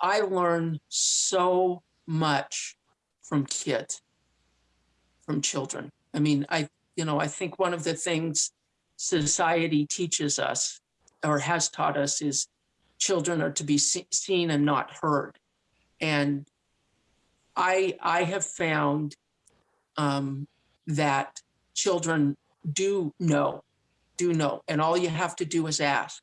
I learn so much from kids, from children. I mean, I, you know, I think one of the things society teaches us or has taught us is children are to be see seen and not heard. And I, I have found um, that children do know, do know, and all you have to do is ask.